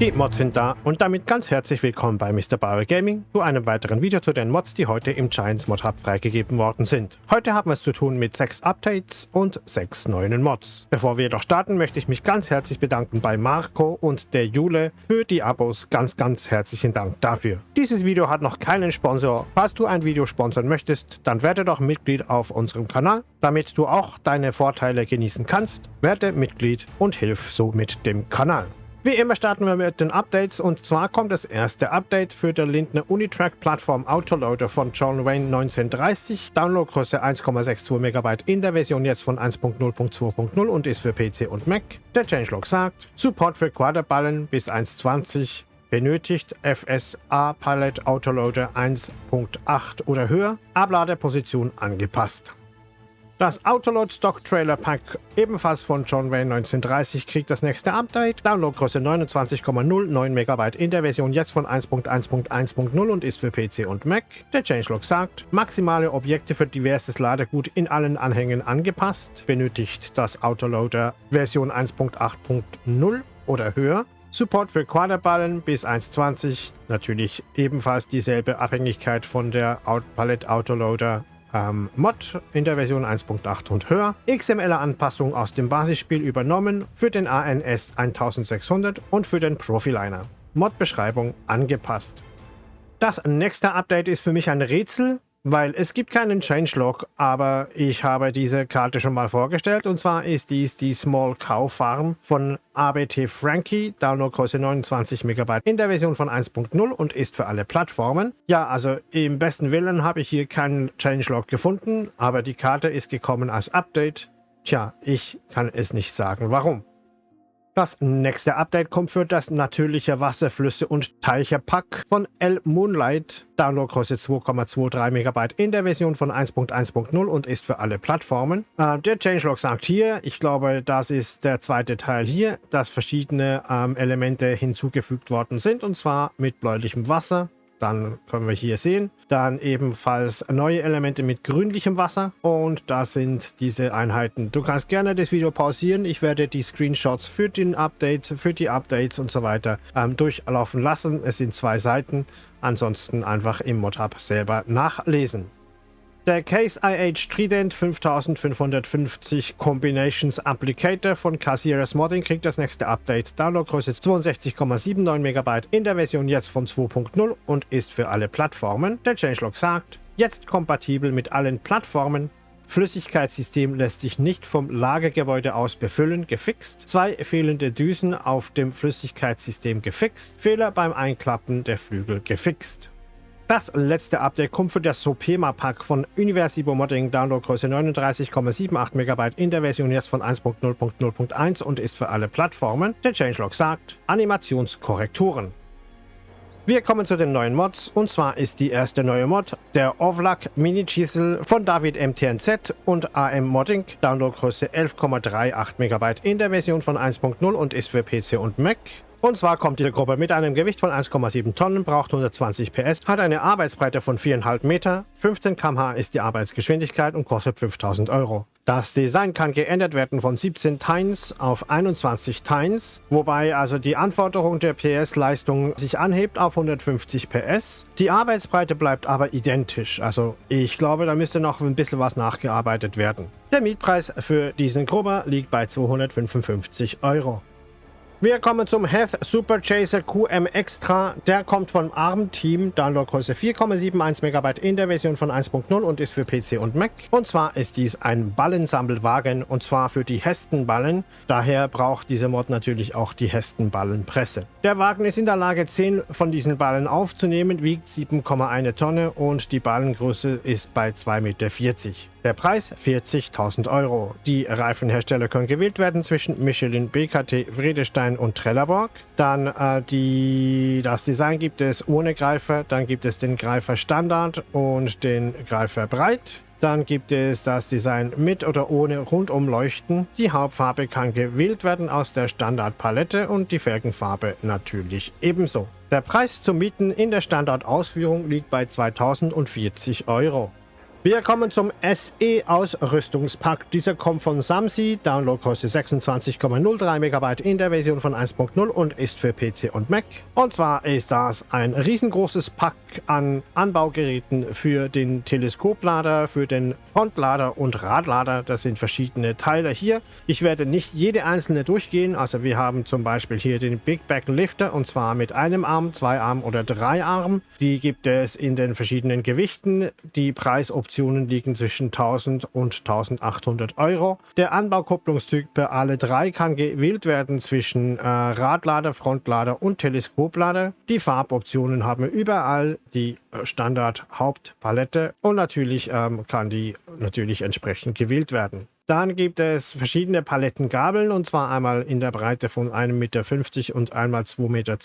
Die Mods sind da und damit ganz herzlich willkommen bei Mr. Bauer Gaming zu einem weiteren Video zu den Mods, die heute im Giants Mod Hub freigegeben worden sind. Heute haben wir es zu tun mit sechs Updates und sechs neuen Mods. Bevor wir jedoch starten, möchte ich mich ganz herzlich bedanken bei Marco und der Jule für die Abos. Ganz, ganz herzlichen Dank dafür. Dieses Video hat noch keinen Sponsor. Falls du ein Video sponsern möchtest, dann werde doch Mitglied auf unserem Kanal, damit du auch deine Vorteile genießen kannst. Werde Mitglied und hilf somit dem Kanal. Wie immer starten wir mit den Updates und zwar kommt das erste Update für der Lindner Unitrack Plattform Autoloader von John Wayne 1930. Downloadgröße 1,62 MB in der Version jetzt von 1.0.2.0 und ist für PC und Mac. Der Changelog sagt, Support für Quaderballen bis 1.20 benötigt FSA Palette Autoloader 1.8 oder höher, Abladeposition angepasst. Das Autoload Stock Trailer Pack, ebenfalls von John Wayne 1930, kriegt das nächste Update. Downloadgröße 29,09 MB in der Version jetzt von 1.1.1.0 und ist für PC und Mac. Der Changelog sagt, maximale Objekte für diverses Ladegut in allen Anhängen angepasst. Benötigt das Autoloader Version 1.8.0 oder höher. Support für Quaderballen bis 1.20, natürlich ebenfalls dieselbe Abhängigkeit von der Palette Autoloader ähm, Mod in der Version 1.8 und höher, XML-Anpassung aus dem Basisspiel übernommen für den ANS 1600 und für den Profiliner. Mod-Beschreibung angepasst. Das nächste Update ist für mich ein Rätsel, weil es gibt keinen Changelog, aber ich habe diese Karte schon mal vorgestellt und zwar ist dies die Small Cow Farm von ABT Frankie, Downloadgröße 29 MB in der Version von 1.0 und ist für alle Plattformen. Ja, also im besten Willen habe ich hier keinen Changelog gefunden, aber die Karte ist gekommen als Update. Tja, ich kann es nicht sagen, warum. Das nächste Update kommt für das natürliche Wasserflüsse und Teiche Pack von L Moonlight. Downloadgröße 2,23 MB in der Version von 1.1.0 und ist für alle Plattformen. Äh, der Changelog sagt hier, ich glaube, das ist der zweite Teil hier, dass verschiedene ähm, Elemente hinzugefügt worden sind und zwar mit bläulichem Wasser, dann können wir hier sehen. Dann ebenfalls neue Elemente mit grünlichem Wasser. Und da sind diese Einheiten. Du kannst gerne das Video pausieren. Ich werde die Screenshots für den Update, für die Updates und so weiter ähm, durchlaufen lassen. Es sind zwei Seiten. Ansonsten einfach im Modhub selber nachlesen. Der Case IH Trident 5550 Combinations Applicator von Casieras Modding kriegt das nächste Update. Downloadgröße 62,79 MB in der Version jetzt von 2.0 und ist für alle Plattformen. Der Changelog sagt, jetzt kompatibel mit allen Plattformen. Flüssigkeitssystem lässt sich nicht vom Lagergebäude aus befüllen, gefixt. Zwei fehlende Düsen auf dem Flüssigkeitssystem gefixt. Fehler beim Einklappen der Flügel gefixt. Das letzte Update kommt für das Sopema Pack von Universibo Modding, Downloadgröße 39,78 MB in der Version jetzt von 1.0.0.1 und ist für alle Plattformen. Der Changelog sagt Animationskorrekturen. Wir kommen zu den neuen Mods und zwar ist die erste neue Mod der Ovlak Mini Chisel von David MTNZ und AM Modding, Downloadgröße 11,38 MB in der Version von 1.0 und ist für PC und Mac. Und zwar kommt diese Gruppe mit einem Gewicht von 1,7 Tonnen, braucht 120 PS, hat eine Arbeitsbreite von 4,5 Meter, 15 km/h ist die Arbeitsgeschwindigkeit und kostet 5000 Euro. Das Design kann geändert werden von 17 Tines auf 21 Tines, wobei also die Anforderung der PS-Leistung sich anhebt auf 150 PS. Die Arbeitsbreite bleibt aber identisch, also ich glaube, da müsste noch ein bisschen was nachgearbeitet werden. Der Mietpreis für diesen Grubber liegt bei 255 Euro. Wir kommen zum Heath Super Chaser QM Extra. Der kommt vom ARM Team, Downloadgröße 4,71 MB in der Version von 1.0 und ist für PC und Mac. Und zwar ist dies ein Ballensammelwagen und zwar für die Hestenballen. Daher braucht diese Mod natürlich auch die Hestenballenpresse. Der Wagen ist in der Lage 10 von diesen Ballen aufzunehmen, wiegt 7,1 Tonne und die Ballengröße ist bei 2,40 Meter. Der Preis 40.000 Euro. Die Reifenhersteller können gewählt werden zwischen Michelin, BKT, Vredestein und Trelleborg. Dann äh, die, das Design gibt es ohne Greifer, dann gibt es den Greifer Standard und den Greifer Breit. Dann gibt es das Design mit oder ohne Rundumleuchten. Die Hauptfarbe kann gewählt werden aus der Standardpalette und die Felgenfarbe natürlich ebenso. Der Preis zum Mieten in der Standardausführung liegt bei 2040 Euro. Wir kommen zum SE Ausrüstungspack. Dieser kommt von Samsi, Downloadkosten 26,03 MB in der Version von 1.0 und ist für PC und Mac. Und zwar ist das ein riesengroßes Pack an Anbaugeräten für den Teleskoplader, für den Frontlader und Radlader. Das sind verschiedene Teile hier. Ich werde nicht jede einzelne durchgehen. Also wir haben zum Beispiel hier den Big Back Lifter und zwar mit einem Arm, zwei Armen oder drei Armen. Die gibt es in den verschiedenen Gewichten. Die Preisoption Optionen liegen zwischen 1000 und 1800 Euro. Der Anbaukupplungstyp bei alle drei kann gewählt werden zwischen äh, Radlader, Frontlader und Teleskoplader. Die Farboptionen haben überall die äh, Standard Hauptpalette und natürlich ähm, kann die natürlich entsprechend gewählt werden. Dann gibt es verschiedene Palettengabeln und zwar einmal in der Breite von 1,50 Meter und einmal 2,20 Meter.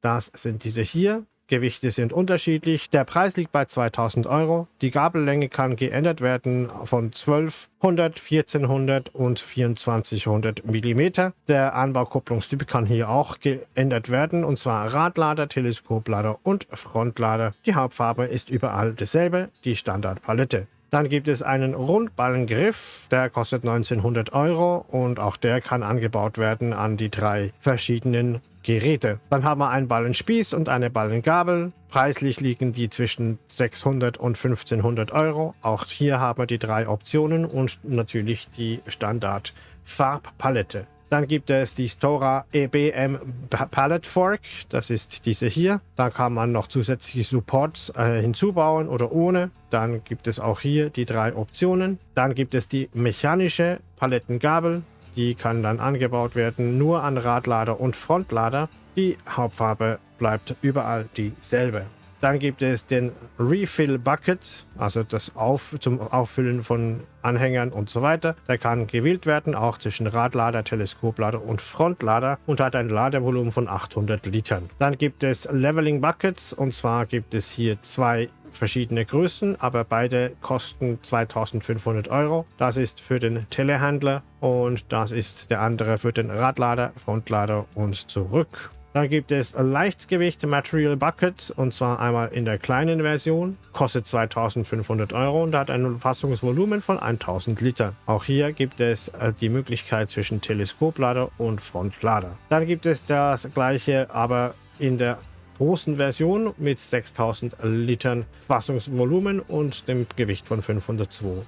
Das sind diese hier. Gewichte sind unterschiedlich. Der Preis liegt bei 2000 Euro. Die Gabellänge kann geändert werden von 1200, 1400 und 2400 mm. Der Anbaukupplungstyp kann hier auch geändert werden und zwar Radlader, Teleskoplader und Frontlader. Die Hauptfarbe ist überall dasselbe, die Standardpalette. Dann gibt es einen Rundballengriff, der kostet 1900 Euro und auch der kann angebaut werden an die drei verschiedenen Geräte. Dann haben wir einen Ballenspieß und eine Ballengabel. Preislich liegen die zwischen 600 und 1500 Euro. Auch hier haben wir die drei Optionen und natürlich die Standard Farbpalette. Dann gibt es die Stora EBM Palette Fork. Das ist diese hier. Da kann man noch zusätzliche Supports äh, hinzubauen oder ohne. Dann gibt es auch hier die drei Optionen. Dann gibt es die mechanische Palettengabel. Die kann dann angebaut werden nur an Radlader und Frontlader. Die Hauptfarbe bleibt überall dieselbe. Dann gibt es den Refill Bucket, also das Auf, zum Auffüllen von Anhängern und so weiter. Der kann gewählt werden, auch zwischen Radlader, Teleskoplader und Frontlader und hat ein Ladevolumen von 800 Litern. Dann gibt es Leveling Buckets und zwar gibt es hier zwei verschiedene Größen, aber beide kosten 2500 Euro. Das ist für den Telehandler und das ist der andere für den Radlader, Frontlader und zurück. Dann gibt es Leichtgewicht Material Bucket und zwar einmal in der kleinen Version, kostet 2500 Euro und hat ein Fassungsvolumen von 1000 Liter. Auch hier gibt es äh, die Möglichkeit zwischen Teleskoplader und Frontlader. Dann gibt es das gleiche, aber in der großen Version mit 6000 Litern Fassungsvolumen und dem Gewicht von 502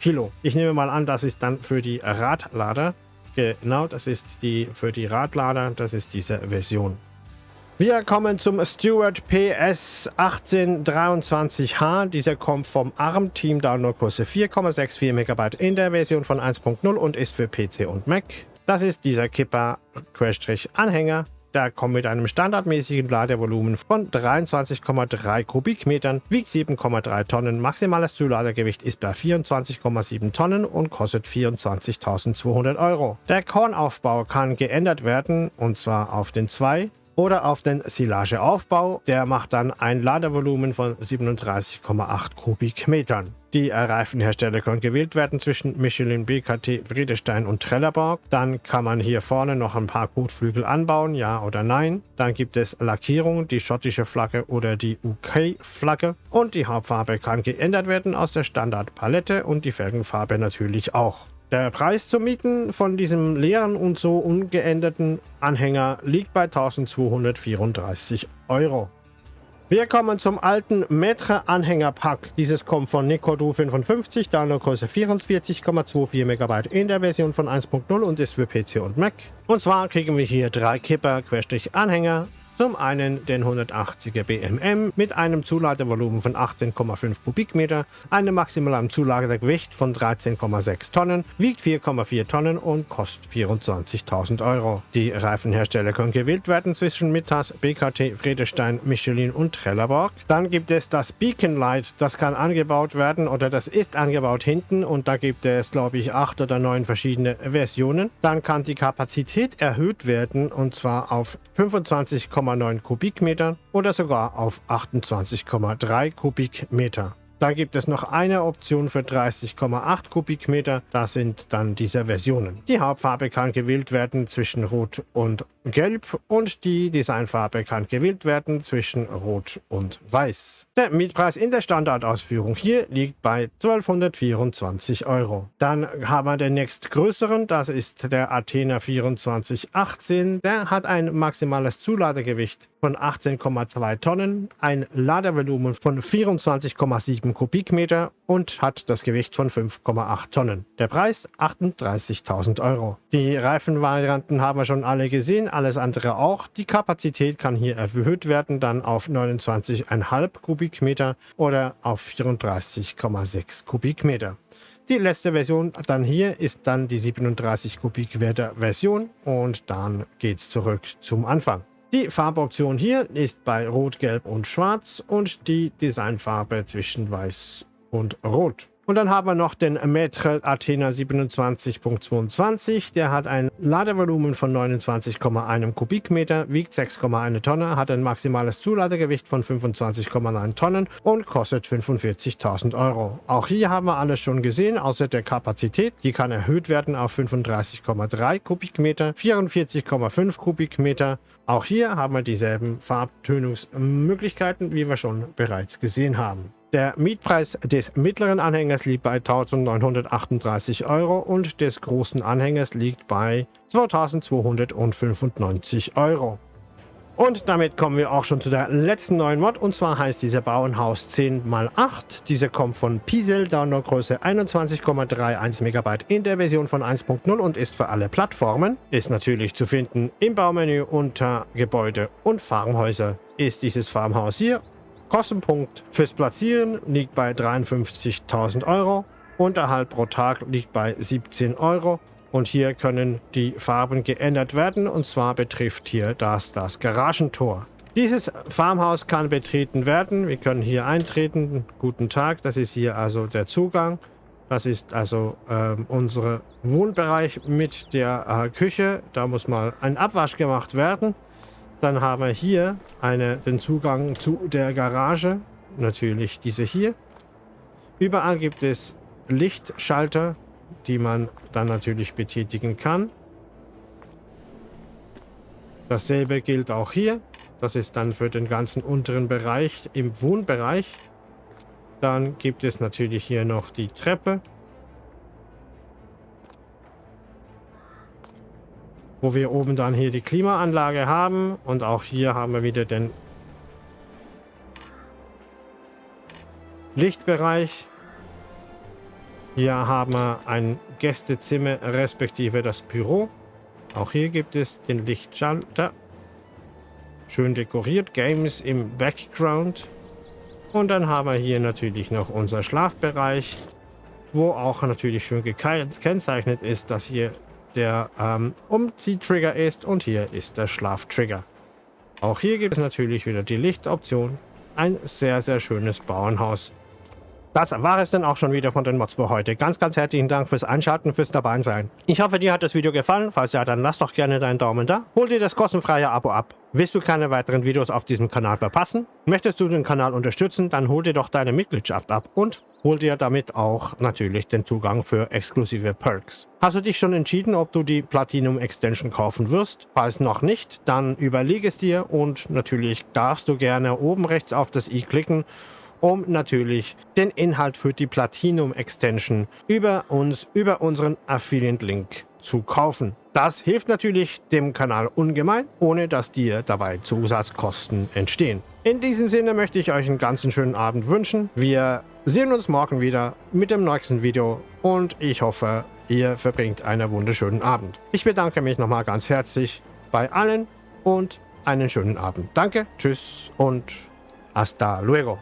Kilo. Ich nehme mal an, das ist dann für die Radlader. Genau, das ist die für die Radlader, das ist diese Version. Wir kommen zum Stewart PS 1823H. Dieser kommt vom ARM-Team, Downloadgröße 4,64 MB in der Version von 1.0 und ist für PC und Mac. Das ist dieser Kipper-Anhänger der kommt mit einem standardmäßigen Ladevolumen von 23,3 Kubikmetern, wiegt 7,3 Tonnen, maximales Zuladegewicht ist bei 24,7 Tonnen und kostet 24.200 Euro. Der Kornaufbau kann geändert werden und zwar auf den 2 oder auf den Silageaufbau. Der macht dann ein Ladevolumen von 37,8 Kubikmetern. Die Reifenhersteller können gewählt werden zwischen Michelin, BKT, Friedestein und Trelleborg. Dann kann man hier vorne noch ein paar Kotflügel anbauen, ja oder nein. Dann gibt es Lackierungen, die schottische Flagge oder die UK-Flagge. Und die Hauptfarbe kann geändert werden aus der Standardpalette und die Felgenfarbe natürlich auch. Der Preis zum Mieten von diesem leeren und so ungeänderten Anhänger liegt bei 1234 Euro. Wir kommen zum alten Metre Anhängerpack. Dieses kommt von Nicodu 55, Downloadgröße 44,24 MB in der Version von 1.0 und ist für PC und Mac. Und zwar kriegen wir hier drei Kipper-Anhänger, zum einen den 180er BMM mit einem Zuladevolumen von 18,5 Kubikmeter, einem maximalen Zuladegewicht von 13,6 Tonnen, wiegt 4,4 Tonnen und kostet 24.000 Euro. Die Reifenhersteller können gewählt werden zwischen Mittas, BKT, Friedestein, Michelin und Trelleborg. Dann gibt es das Beacon Light, das kann angebaut werden oder das ist angebaut hinten und da gibt es glaube ich acht oder neun verschiedene Versionen. Dann kann die Kapazität erhöht werden und zwar auf 25,5 8,9 Kubikmeter oder sogar auf 28,3 Kubikmeter. Da gibt es noch eine Option für 30,8 Kubikmeter. Das sind dann diese Versionen. Die Hauptfarbe kann gewählt werden zwischen Rot und gelb und die Designfarbe kann gewählt werden zwischen rot und weiß. Der Mietpreis in der Standardausführung hier liegt bei 1224 Euro. Dann haben wir den nächstgrößeren, das ist der Athena 2418. Der hat ein maximales Zuladegewicht von 18,2 Tonnen, ein Ladevolumen von 24,7 Kubikmeter und hat das Gewicht von 5,8 Tonnen. Der Preis 38.000 Euro. Die Reifenvarianten haben wir schon alle gesehen, alles andere auch. Die Kapazität kann hier erhöht werden, dann auf 29,5 Kubikmeter oder auf 34,6 Kubikmeter. Die letzte Version dann hier ist dann die 37 Kubikmeter Version und dann geht es zurück zum Anfang. Die Farboption hier ist bei Rot, Gelb und Schwarz und die Designfarbe zwischen Weiß und Rot. Und dann haben wir noch den Metre Athena 27.22. Der hat ein Ladevolumen von 29,1 Kubikmeter, wiegt 6,1 Tonne, hat ein maximales Zuladegewicht von 25,9 Tonnen und kostet 45.000 Euro. Auch hier haben wir alles schon gesehen, außer der Kapazität. Die kann erhöht werden auf 35,3 Kubikmeter, 44,5 Kubikmeter. Auch hier haben wir dieselben Farbtönungsmöglichkeiten, wie wir schon bereits gesehen haben. Der Mietpreis des mittleren Anhängers liegt bei 1938 Euro und des großen Anhängers liegt bei 2295 Euro. Und damit kommen wir auch schon zu der letzten neuen Mod und zwar heißt dieser Bauernhaus 10x8. Diese kommt von Piesel, Downloadgröße 21,31 MB in der Version von 1.0 und ist für alle Plattformen. Ist natürlich zu finden im Baumenü unter Gebäude und Farmhäuser ist dieses Farmhaus hier Kostenpunkt fürs Platzieren liegt bei 53.000 Euro. Unterhalt pro Tag liegt bei 17 Euro. Und hier können die Farben geändert werden. Und zwar betrifft hier das das Garagentor. Dieses Farmhaus kann betreten werden. Wir können hier eintreten. Guten Tag, das ist hier also der Zugang. Das ist also äh, unser Wohnbereich mit der äh, Küche. Da muss mal ein Abwasch gemacht werden. Dann haben wir hier eine, den Zugang zu der Garage. Natürlich diese hier. Überall gibt es Lichtschalter, die man dann natürlich betätigen kann. Dasselbe gilt auch hier. Das ist dann für den ganzen unteren Bereich im Wohnbereich. Dann gibt es natürlich hier noch die Treppe. Wo wir oben dann hier die Klimaanlage haben. Und auch hier haben wir wieder den Lichtbereich. Hier haben wir ein Gästezimmer respektive das Büro. Auch hier gibt es den Lichtschalter. Schön dekoriert, Games im Background. Und dann haben wir hier natürlich noch unser Schlafbereich, wo auch natürlich schön gekennzeichnet ist, dass hier der ähm, Umziehtrigger ist und hier ist der Schlaftrigger. Auch hier gibt es natürlich wieder die Lichtoption. Ein sehr, sehr schönes Bauernhaus. Das war es dann auch schon wieder von den Mods für heute. Ganz, ganz herzlichen Dank fürs Einschalten, fürs dabei sein. Ich hoffe, dir hat das Video gefallen. Falls ja, dann lass doch gerne deinen Daumen da. Hol dir das kostenfreie Abo ab. Willst du keine weiteren Videos auf diesem Kanal verpassen? Möchtest du den Kanal unterstützen, dann hol dir doch deine Mitgliedschaft ab und hol dir damit auch natürlich den Zugang für exklusive Perks. Hast du dich schon entschieden, ob du die Platinum Extension kaufen wirst? Falls noch nicht, dann überlege es dir und natürlich darfst du gerne oben rechts auf das i klicken um natürlich den Inhalt für die Platinum Extension über uns, über unseren Affiliate-Link zu kaufen. Das hilft natürlich dem Kanal ungemein, ohne dass dir dabei Zusatzkosten entstehen. In diesem Sinne möchte ich euch einen ganz schönen Abend wünschen. Wir sehen uns morgen wieder mit dem nächsten Video und ich hoffe, ihr verbringt einen wunderschönen Abend. Ich bedanke mich nochmal ganz herzlich bei allen und einen schönen Abend. Danke, tschüss und hasta luego.